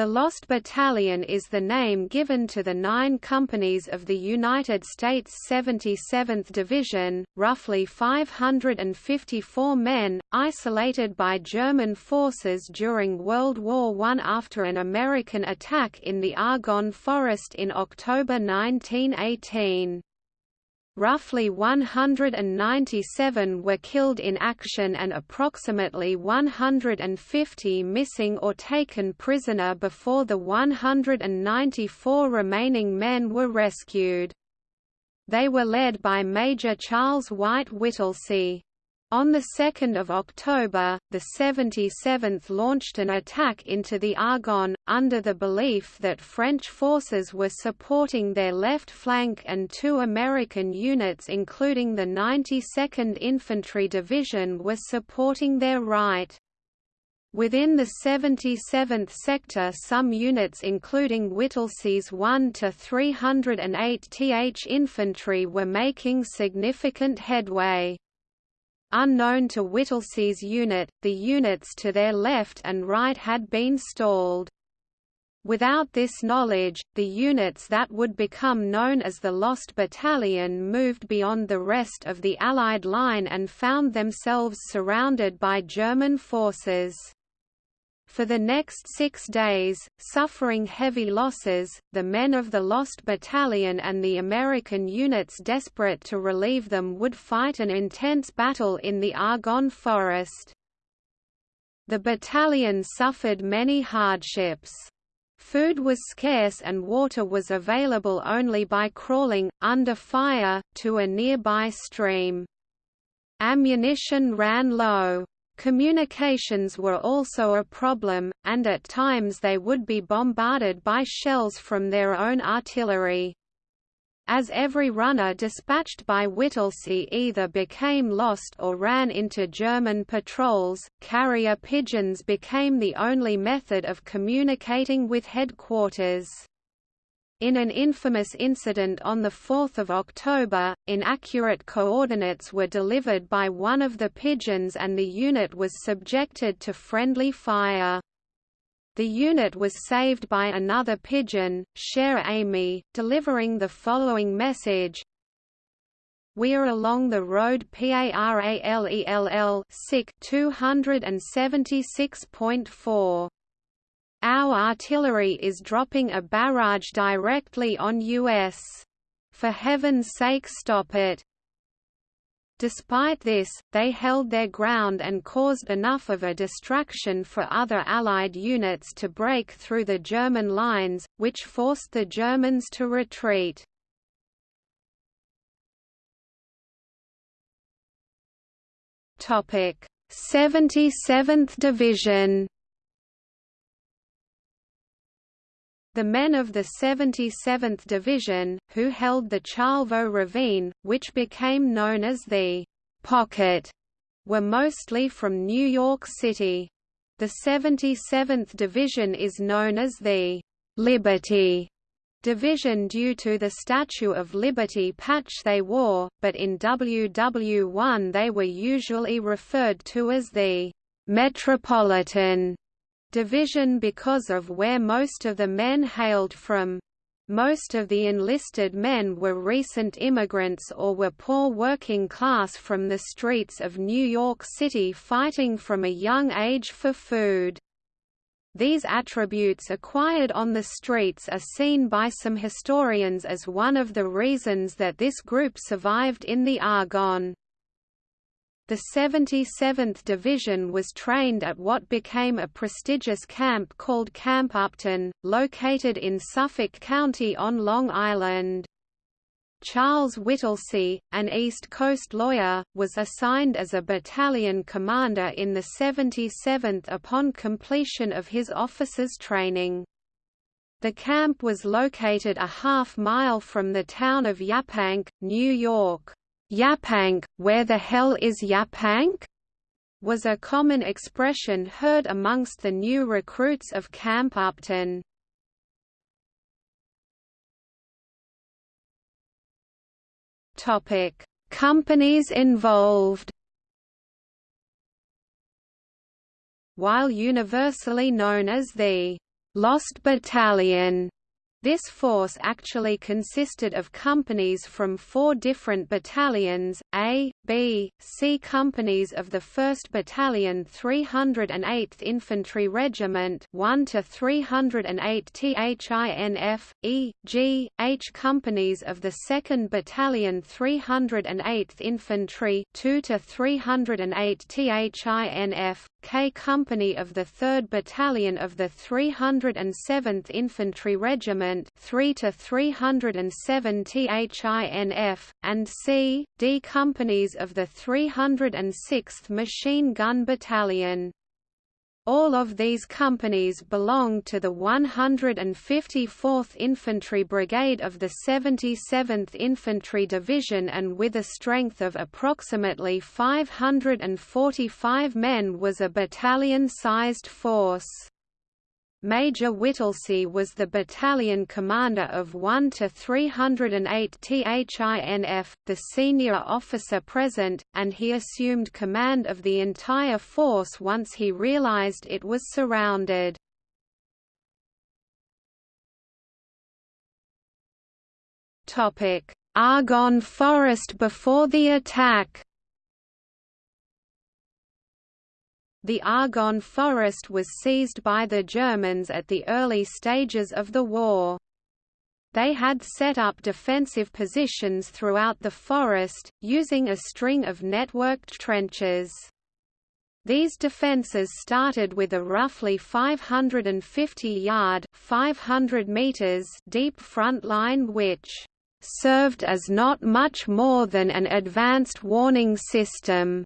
The Lost Battalion is the name given to the nine companies of the United States 77th Division, roughly 554 men, isolated by German forces during World War I after an American attack in the Argonne Forest in October 1918. Roughly 197 were killed in action and approximately 150 missing or taken prisoner before the 194 remaining men were rescued. They were led by Major Charles White Whittlesey. On 2 October, the 77th launched an attack into the Argonne, under the belief that French forces were supporting their left flank and two American units including the 92nd Infantry Division were supporting their right. Within the 77th sector some units including Whittlesey's 1 to 308 th Infantry were making significant headway. Unknown to Whittlesey's unit, the units to their left and right had been stalled. Without this knowledge, the units that would become known as the Lost Battalion moved beyond the rest of the Allied line and found themselves surrounded by German forces. For the next six days, suffering heavy losses, the men of the Lost Battalion and the American units desperate to relieve them would fight an intense battle in the Argonne Forest. The battalion suffered many hardships. Food was scarce and water was available only by crawling, under fire, to a nearby stream. Ammunition ran low. Communications were also a problem, and at times they would be bombarded by shells from their own artillery. As every runner dispatched by Whittlesey either became lost or ran into German patrols, carrier pigeons became the only method of communicating with headquarters. In an infamous incident on 4 October, inaccurate coordinates were delivered by one of the pigeons and the unit was subjected to friendly fire. The unit was saved by another pigeon, Cher Ami, delivering the following message, We're along the road PARALELL 276.4. Our artillery is dropping a barrage directly on US. For heaven's sake stop it. Despite this, they held their ground and caused enough of a distraction for other Allied units to break through the German lines, which forced the Germans to retreat. Topic: 77th Division The men of the 77th Division, who held the Charlevaux Ravine, which became known as the «Pocket», were mostly from New York City. The 77th Division is known as the «Liberty» division due to the Statue of Liberty patch they wore, but in WW1 they were usually referred to as the «Metropolitan» division because of where most of the men hailed from. Most of the enlisted men were recent immigrants or were poor working class from the streets of New York City fighting from a young age for food. These attributes acquired on the streets are seen by some historians as one of the reasons that this group survived in the Argonne. The 77th Division was trained at what became a prestigious camp called Camp Upton, located in Suffolk County on Long Island. Charles Whittlesey, an East Coast lawyer, was assigned as a battalion commander in the 77th upon completion of his officer's training. The camp was located a half mile from the town of Yaphank, New York. Yaphank, where the hell is Yaphank? was a common expression heard amongst the new recruits of Camp Upton. Topic: Companies involved. While universally known as the Lost Battalion this force actually consisted of companies from four different battalions, A, B, C. Companies of the 1st Battalion 308th Infantry Regiment 1 to 308 THINF, E, G, H. Companies of the 2nd Battalion 308th Infantry 2 to 308 THINF, K. Company of the 3rd Battalion of the 307th Infantry Regiment 3 to 307 THINF, and C, D. Companies of the 306th Machine Gun Battalion. All of these companies belonged to the 154th Infantry Brigade of the 77th Infantry Division and with a strength of approximately 545 men was a battalion-sized force. Major Whittlesey was the battalion commander of 1 to 308 THINF, the senior officer present, and he assumed command of the entire force once he realized it was surrounded. Argonne Forest before the attack The Argonne forest was seized by the Germans at the early stages of the war. They had set up defensive positions throughout the forest, using a string of networked trenches. These defences started with a roughly 550-yard (500 meters) deep front line which served as not much more than an advanced warning system.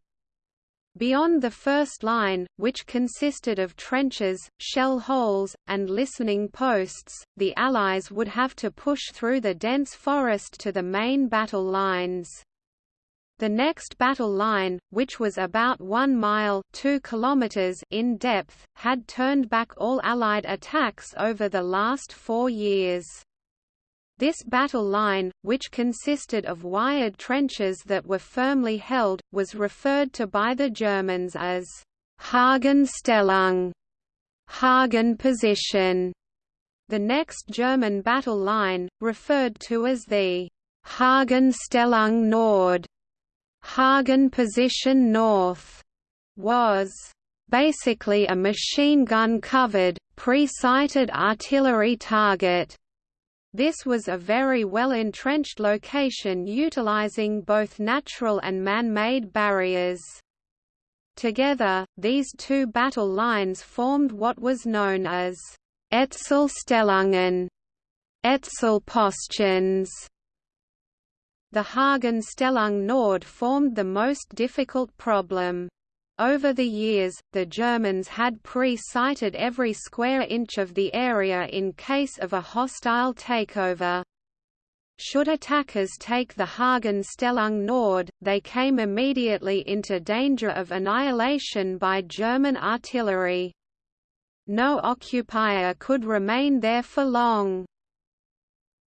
Beyond the first line, which consisted of trenches, shell holes, and listening posts, the Allies would have to push through the dense forest to the main battle lines. The next battle line, which was about 1 mile 2 kilometers in depth, had turned back all Allied attacks over the last four years. This battle line, which consisted of wired trenches that were firmly held, was referred to by the Germans as Hagenstellung Hagen position. The next German battle line, referred to as the Hagenstellung Nord Hagen position north, was basically a machine gun covered, pre-sighted artillery target this was a very well-entrenched location utilizing both natural and man-made barriers. Together, these two battle lines formed what was known as Etzelstellungen, Etzelpostions. The Hagenstellung Nord formed the most difficult problem. Over the years, the Germans had pre-sighted every square inch of the area in case of a hostile takeover. Should attackers take the Hagenstellung Nord, they came immediately into danger of annihilation by German artillery. No occupier could remain there for long.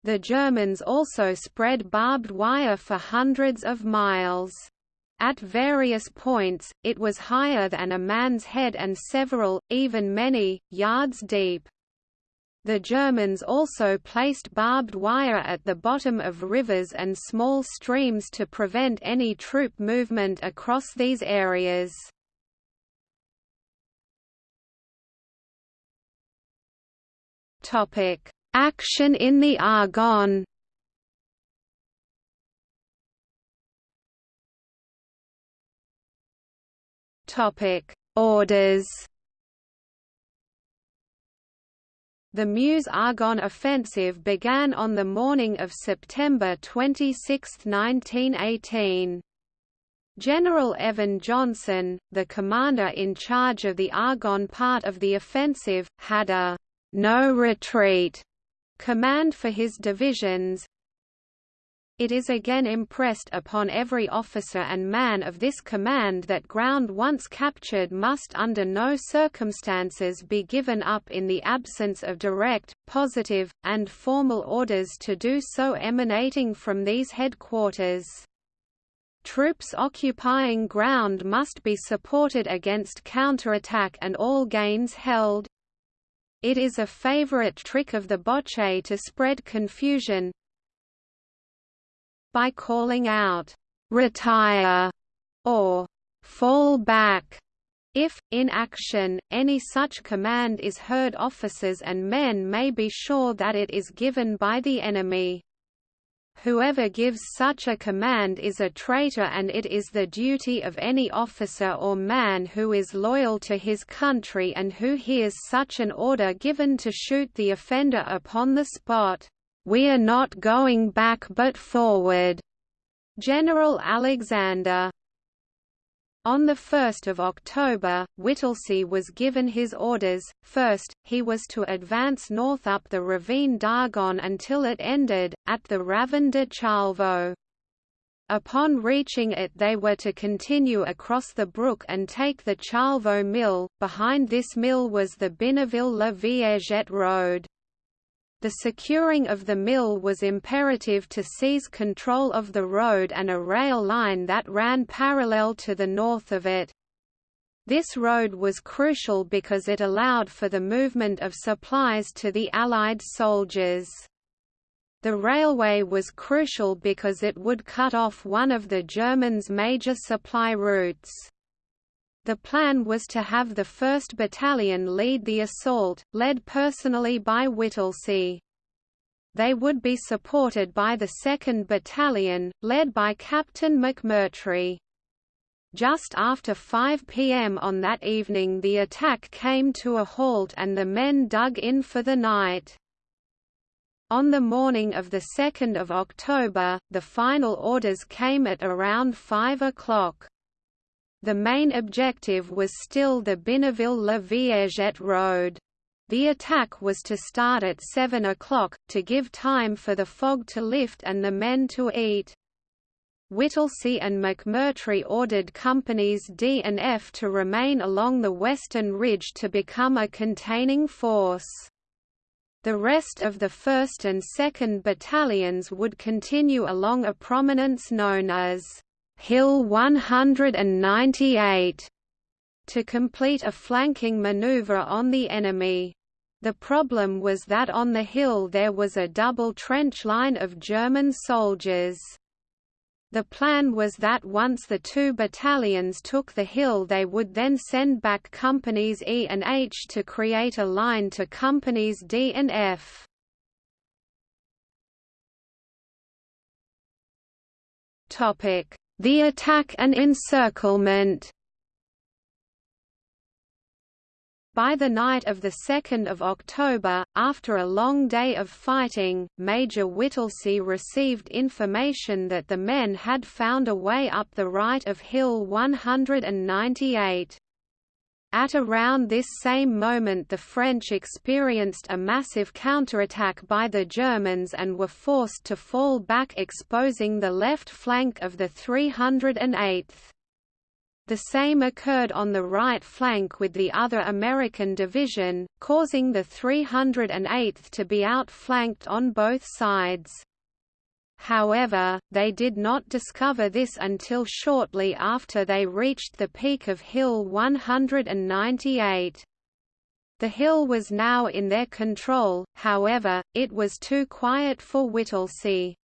The Germans also spread barbed wire for hundreds of miles. At various points, it was higher than a man's head and several, even many, yards deep. The Germans also placed barbed wire at the bottom of rivers and small streams to prevent any troop movement across these areas. Action in the Argonne Topic: Orders. The Meuse-Argonne offensive began on the morning of September 26, 1918. General Evan Johnson, the commander in charge of the Argonne part of the offensive, had a «no retreat» command for his divisions, it is again impressed upon every officer and man of this command that ground once captured must under no circumstances be given up in the absence of direct, positive, and formal orders to do so emanating from these headquarters. Troops occupying ground must be supported against counterattack and all gains held. It is a favorite trick of the Boche to spread confusion by calling out, "'Retire' or "'Fall back' If, in action, any such command is heard officers and men may be sure that it is given by the enemy. Whoever gives such a command is a traitor and it is the duty of any officer or man who is loyal to his country and who hears such an order given to shoot the offender upon the spot. We are not going back but forward. General Alexander on 1 October, Whittlesey was given his orders. First, he was to advance north up the ravine d'Argonne until it ended, at the Ravin de Charlevaux. Upon reaching it they were to continue across the brook and take the Charlevaux mill, behind this mill was the Binarville-La Viergette road. The securing of the mill was imperative to seize control of the road and a rail line that ran parallel to the north of it. This road was crucial because it allowed for the movement of supplies to the Allied soldiers. The railway was crucial because it would cut off one of the Germans' major supply routes. The plan was to have the 1st Battalion lead the assault, led personally by Whittlesey. They would be supported by the 2nd Battalion, led by Captain McMurtry. Just after 5 p.m. on that evening the attack came to a halt and the men dug in for the night. On the morning of 2 October, the final orders came at around 5 o'clock. The main objective was still the Binarville-La Viergette road. The attack was to start at 7 o'clock, to give time for the fog to lift and the men to eat. Whittlesey and McMurtry ordered Companies D and F to remain along the western ridge to become a containing force. The rest of the 1st and 2nd Battalions would continue along a prominence known as Hill 198 to complete a flanking maneuver on the enemy. The problem was that on the hill there was a double trench line of German soldiers. The plan was that once the two battalions took the hill they would then send back companies E and H to create a line to companies D and F. The attack and encirclement By the night of 2 October, after a long day of fighting, Major Whittlesey received information that the men had found a way up the right of Hill 198. At around this same moment the French experienced a massive counterattack by the Germans and were forced to fall back exposing the left flank of the 308th. The same occurred on the right flank with the other American division, causing the 308th to be outflanked on both sides. However, they did not discover this until shortly after they reached the peak of Hill 198. The hill was now in their control, however, it was too quiet for Whittlesey.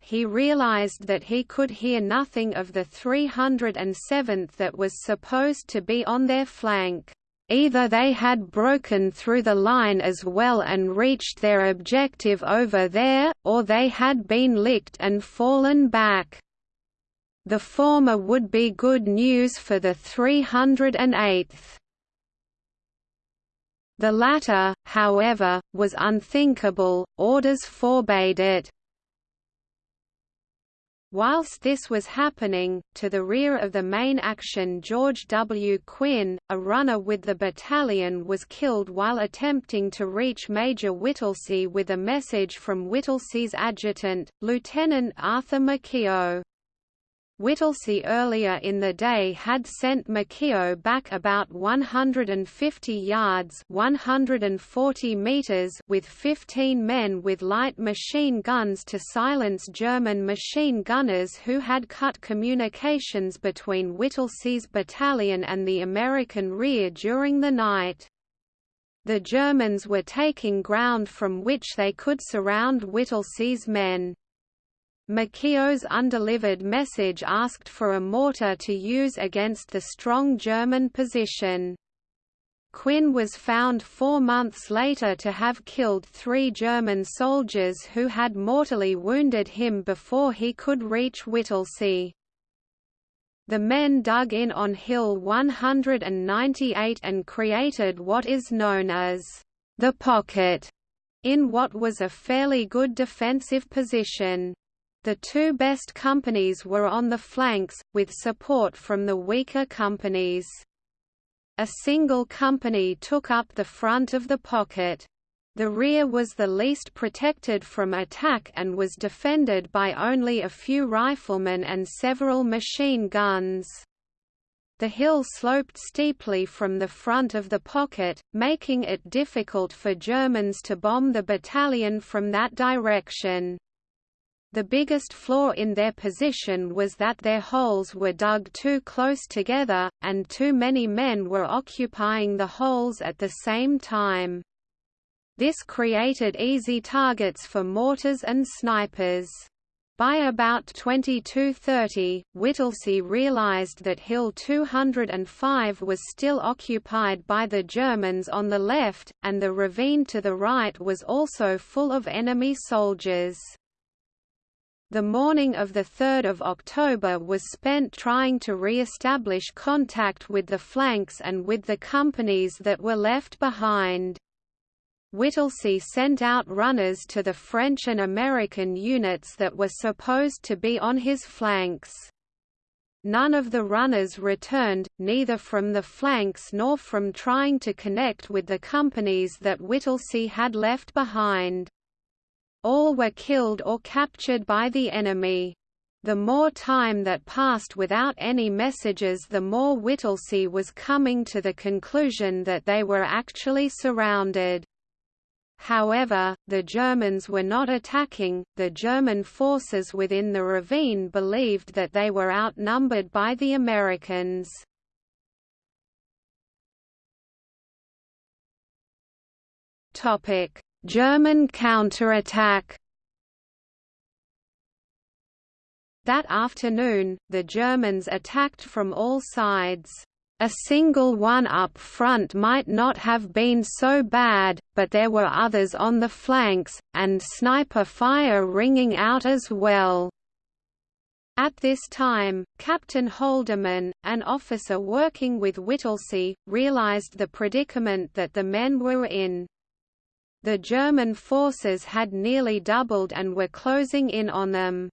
He realized that he could hear nothing of the 307th that was supposed to be on their flank. Either they had broken through the line as well and reached their objective over there, or they had been licked and fallen back. The former would be good news for the 308th. The latter, however, was unthinkable, orders forbade it. Whilst this was happening, to the rear of the main action George W. Quinn, a runner with the battalion was killed while attempting to reach Major Whittlesey with a message from Whittlesey's adjutant, Lieutenant Arthur McKeogh. Whittlesey earlier in the day had sent McKeogh back about 150 yards 140 meters with 15 men with light machine guns to silence German machine gunners who had cut communications between Whittlesey's battalion and the American rear during the night. The Germans were taking ground from which they could surround Whittlesey's men. McKeogh's undelivered message asked for a mortar to use against the strong German position. Quinn was found four months later to have killed three German soldiers who had mortally wounded him before he could reach Whittlesey. The men dug in on Hill 198 and created what is known as the pocket in what was a fairly good defensive position. The two best companies were on the flanks, with support from the weaker companies. A single company took up the front of the pocket. The rear was the least protected from attack and was defended by only a few riflemen and several machine guns. The hill sloped steeply from the front of the pocket, making it difficult for Germans to bomb the battalion from that direction. The biggest flaw in their position was that their holes were dug too close together, and too many men were occupying the holes at the same time. This created easy targets for mortars and snipers. By about 2230, Whittlesey realized that Hill 205 was still occupied by the Germans on the left, and the ravine to the right was also full of enemy soldiers. The morning of 3 October was spent trying to re-establish contact with the flanks and with the companies that were left behind. Whittlesey sent out runners to the French and American units that were supposed to be on his flanks. None of the runners returned, neither from the flanks nor from trying to connect with the companies that Whittlesey had left behind. All were killed or captured by the enemy. The more time that passed without any messages the more Whittlesey was coming to the conclusion that they were actually surrounded. However, the Germans were not attacking, the German forces within the ravine believed that they were outnumbered by the Americans. Topic: German counterattack That afternoon, the Germans attacked from all sides. A single one up front might not have been so bad, but there were others on the flanks, and sniper fire ringing out as well. At this time, Captain Holderman, an officer working with Whittlesey, realized the predicament that the men were in. The German forces had nearly doubled and were closing in on them.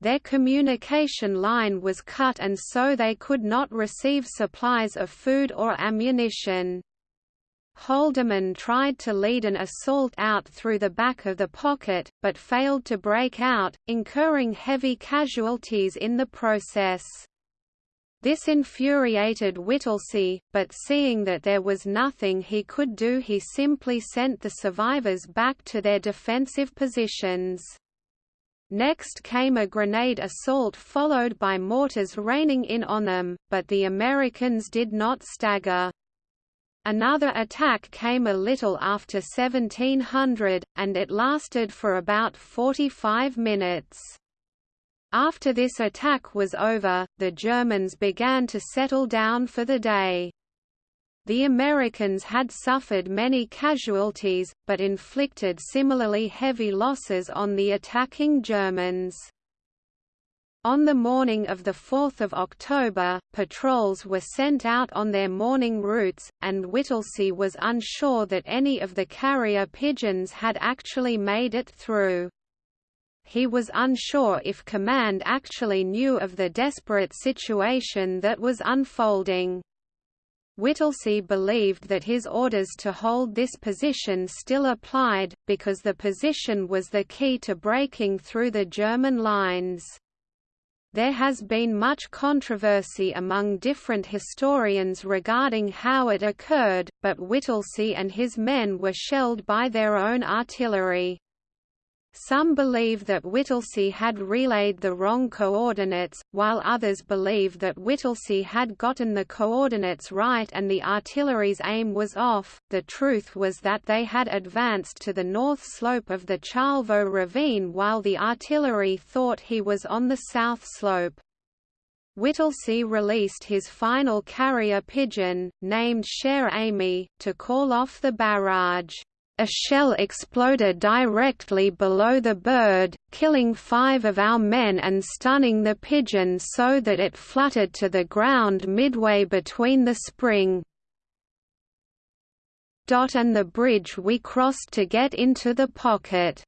Their communication line was cut and so they could not receive supplies of food or ammunition. Holderman tried to lead an assault out through the back of the pocket, but failed to break out, incurring heavy casualties in the process. This infuriated Whittlesey, but seeing that there was nothing he could do he simply sent the survivors back to their defensive positions. Next came a grenade assault followed by mortars raining in on them, but the Americans did not stagger. Another attack came a little after 1700, and it lasted for about 45 minutes. After this attack was over, the Germans began to settle down for the day. The Americans had suffered many casualties, but inflicted similarly heavy losses on the attacking Germans. On the morning of 4 October, patrols were sent out on their morning routes, and Whittlesey was unsure that any of the carrier pigeons had actually made it through he was unsure if command actually knew of the desperate situation that was unfolding. Whittlesey believed that his orders to hold this position still applied, because the position was the key to breaking through the German lines. There has been much controversy among different historians regarding how it occurred, but Whittlesey and his men were shelled by their own artillery. Some believe that Whittlesey had relayed the wrong coordinates, while others believe that Whittlesey had gotten the coordinates right and the artillery's aim was off. The truth was that they had advanced to the north slope of the Charlevaux ravine while the artillery thought he was on the south slope. Whittlesey released his final carrier pigeon, named Cher Ami, to call off the barrage. A shell exploded directly below the bird, killing five of our men and stunning the pigeon so that it fluttered to the ground midway between the spring and the bridge we crossed to get into the pocket.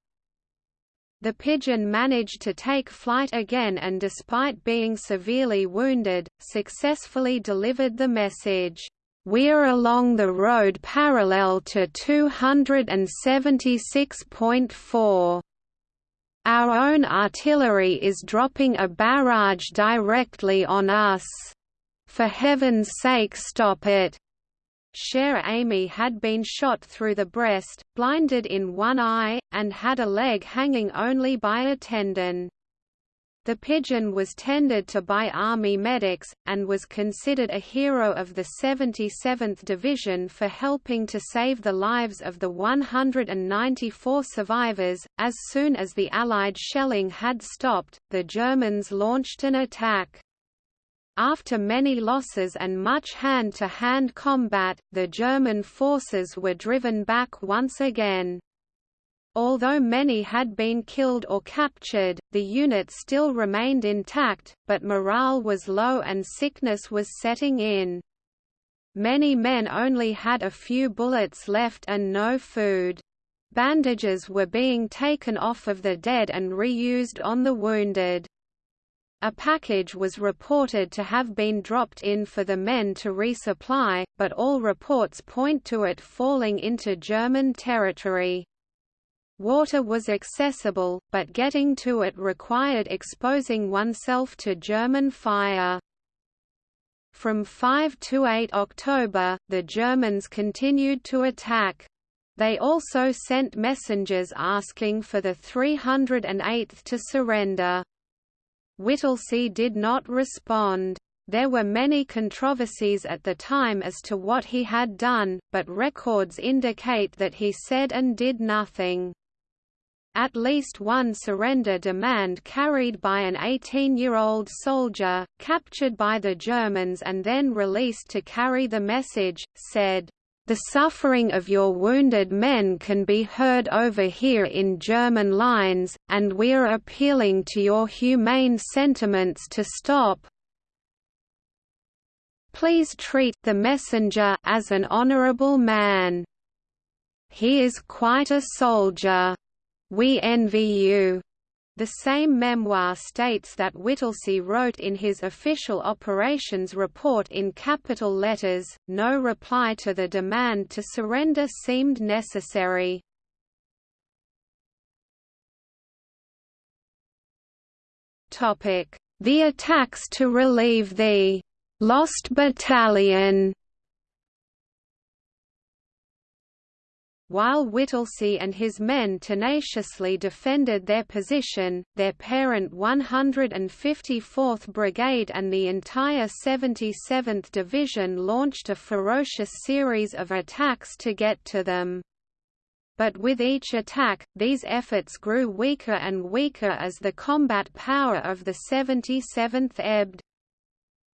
The pigeon managed to take flight again and despite being severely wounded, successfully delivered the message, we're along the road parallel to 276.4. Our own artillery is dropping a barrage directly on us. For heaven's sake stop it. Cher Ami had been shot through the breast, blinded in one eye, and had a leg hanging only by a tendon. The pigeon was tended to by Army medics, and was considered a hero of the 77th Division for helping to save the lives of the 194 survivors. As soon as the Allied shelling had stopped, the Germans launched an attack. After many losses and much hand-to-hand -hand combat, the German forces were driven back once again. Although many had been killed or captured, the unit still remained intact, but morale was low and sickness was setting in. Many men only had a few bullets left and no food. Bandages were being taken off of the dead and reused on the wounded. A package was reported to have been dropped in for the men to resupply, but all reports point to it falling into German territory. Water was accessible, but getting to it required exposing oneself to German fire. From 5 to 8 October, the Germans continued to attack. They also sent messengers asking for the 308th to surrender. Whittlesey did not respond. There were many controversies at the time as to what he had done, but records indicate that he said and did nothing. At least one surrender demand carried by an 18-year-old soldier, captured by the Germans and then released to carry the message, said, "...the suffering of your wounded men can be heard over here in German lines, and we are appealing to your humane sentiments to stop, Please treat the messenger as an honorable man. He is quite a soldier. We envy you. The same memoir states that Whittlesey wrote in his official operations report in capital letters, no reply to the demand to surrender seemed necessary. The attacks to relieve the «lost battalion» While Whittlesey and his men tenaciously defended their position, their parent 154th Brigade and the entire 77th Division launched a ferocious series of attacks to get to them. But with each attack, these efforts grew weaker and weaker as the combat power of the 77th ebbed.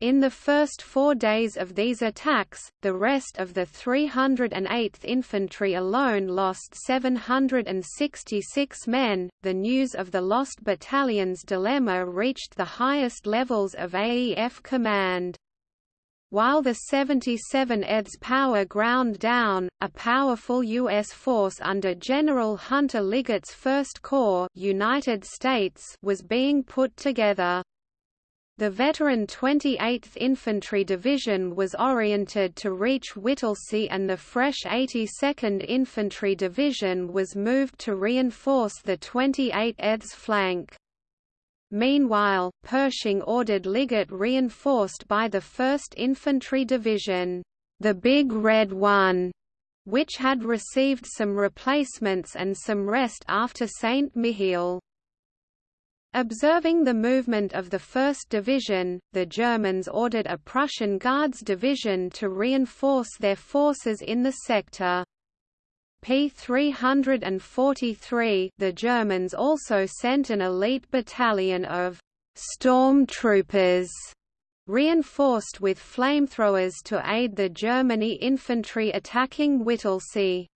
In the first four days of these attacks, the rest of the 308th Infantry alone lost 766 men. The news of the lost battalion's dilemma reached the highest levels of AEF command. While the 77th's power ground down, a powerful U.S. force under General Hunter Liggett's First Corps United States was being put together. The veteran 28th Infantry Division was oriented to reach Whittlesey and the fresh 82nd Infantry Division was moved to reinforce the 28th flank. Meanwhile, Pershing ordered Liggett reinforced by the 1st Infantry Division, the Big Red One, which had received some replacements and some rest after St. Mihiel. Observing the movement of the 1st Division, the Germans ordered a Prussian Guards division to reinforce their forces in the sector. P-343 the Germans also sent an elite battalion of «storm troopers» reinforced with flamethrowers to aid the Germany infantry attacking Whittlesey.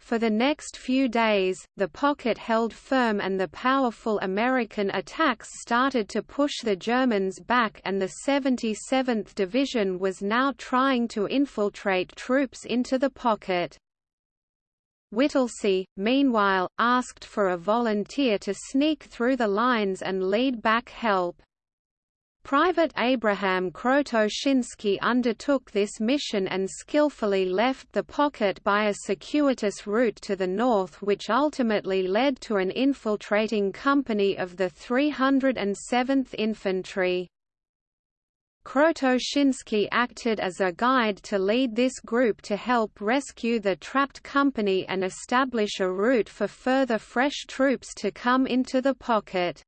For the next few days, the pocket held firm and the powerful American attacks started to push the Germans back and the 77th Division was now trying to infiltrate troops into the pocket. Whittlesey, meanwhile, asked for a volunteer to sneak through the lines and lead back help. Private Abraham Krotoshinsky undertook this mission and skillfully left the pocket by a circuitous route to the north which ultimately led to an infiltrating company of the 307th Infantry. Krotoshinsky acted as a guide to lead this group to help rescue the trapped company and establish a route for further fresh troops to come into the pocket.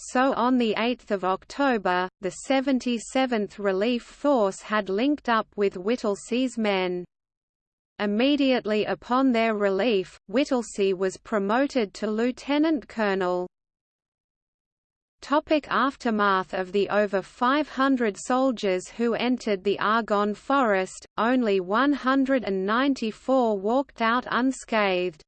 So on 8 October, the 77th Relief Force had linked up with Whittlesey's men. Immediately upon their relief, Whittlesey was promoted to lieutenant colonel. Topic aftermath of the over 500 soldiers who entered the Argonne forest, only 194 walked out unscathed.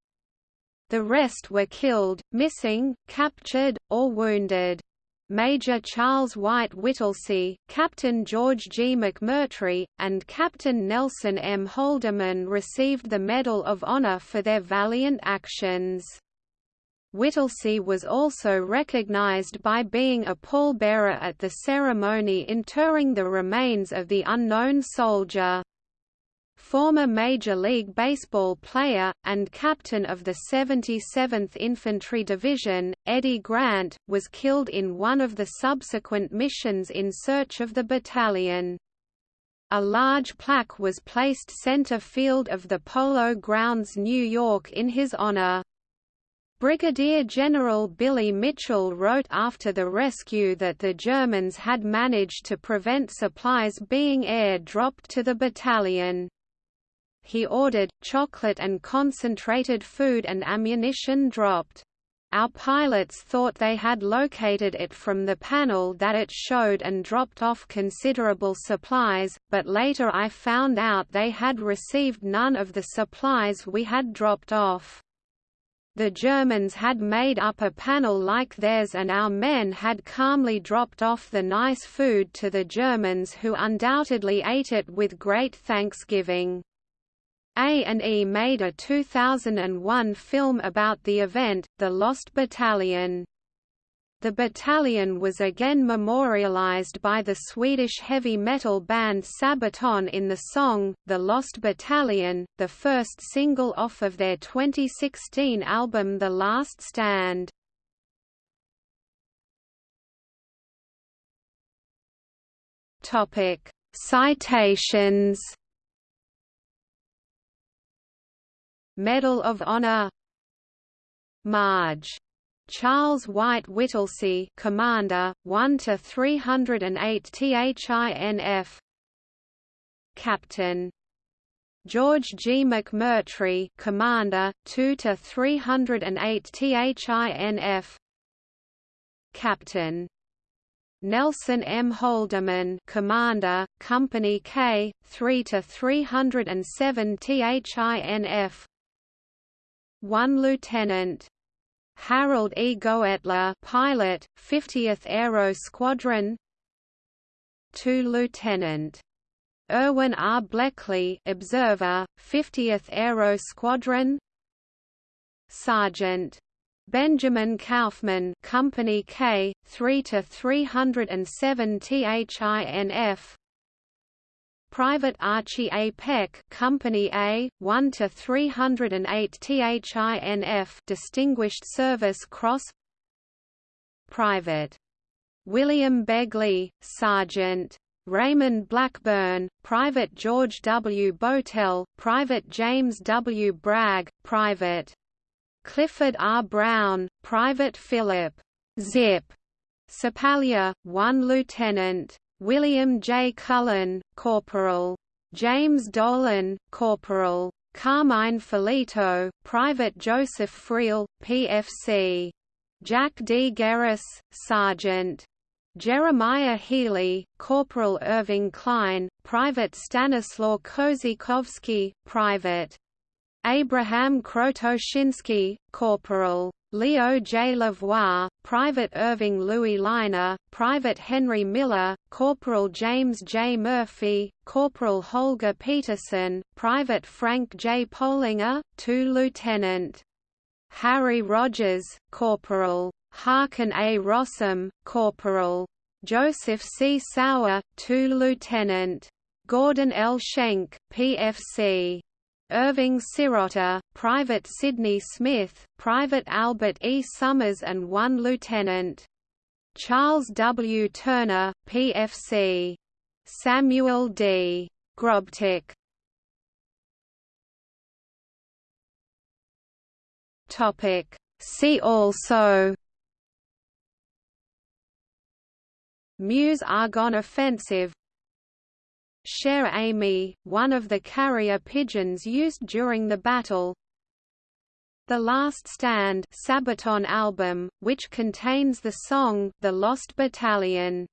The rest were killed, missing, captured, or wounded. Major Charles White Whittlesey, Captain George G. McMurtry, and Captain Nelson M. Holderman received the Medal of Honor for their valiant actions. Whittlesey was also recognized by being a pallbearer at the ceremony interring the remains of the unknown soldier former Major League Baseball player, and captain of the 77th Infantry Division, Eddie Grant, was killed in one of the subsequent missions in search of the battalion. A large plaque was placed center field of the Polo Grounds New York in his honor. Brigadier General Billy Mitchell wrote after the rescue that the Germans had managed to prevent supplies being air-dropped to the battalion he ordered, chocolate and concentrated food and ammunition dropped. Our pilots thought they had located it from the panel that it showed and dropped off considerable supplies, but later I found out they had received none of the supplies we had dropped off. The Germans had made up a panel like theirs and our men had calmly dropped off the nice food to the Germans who undoubtedly ate it with great thanksgiving. A&E made a 2001 film about the event, The Lost Battalion. The battalion was again memorialized by the Swedish heavy metal band Sabaton in the song, The Lost Battalion, the first single off of their 2016 album The Last Stand. Citations Medal of Honor Marge. Charles White Whittlesey Commander, 1 to 308 THINF Captain George G. McMurtry Commander, 2 to 308 THINF Captain Nelson M. Holderman Commander, Company K, 3 to 307 THINF 1 Lieutenant. Harold E. Goettler pilot, 50th Aero Squadron 2 Lieutenant. Erwin R. Bleckley observer, 50th Aero Squadron Sergeant. Benjamin Kaufman Company K, 3 to 307 THINF Private Archie A. Peck, Company A, 1 to 308 THINF, Distinguished Service Cross. Private William Begley, Sergeant. Raymond Blackburn, Private George W. Botel, Private James W. Bragg, Private Clifford R. Brown, Private Philip Zip Sapalier, 1 Lieutenant. William J. Cullen, Corporal. James Dolan, Corporal. Carmine Filito, Private Joseph Friel, PFC. Jack D. Gerris, Sergeant. Jeremiah Healy, Corporal Irving Klein, Private Stanislaw Kozikovsky, Private. Abraham Krotoshinsky, Corporal. Leo J. Lavoie, Private Irving Louis Liner, Private Henry Miller, Corporal James J. Murphy, Corporal Holger Peterson, Private Frank J. Polinger, 2 Lieutenant. Harry Rogers, Corporal. Harkin A. Rossum, Corporal. Joseph C. Sauer, 2 Lieutenant. Gordon L. Schenck, PFC. Irving Sirota, Private Sidney Smith, Private Albert E. Summers and 1 Lieutenant. Charles W. Turner, PFC. Samuel D. Grobtik. Topic. See also Meuse Argonne Offensive Cher Ami, one of the carrier pigeons used during the battle. The Last Stand Sabaton album, which contains the song The Lost Battalion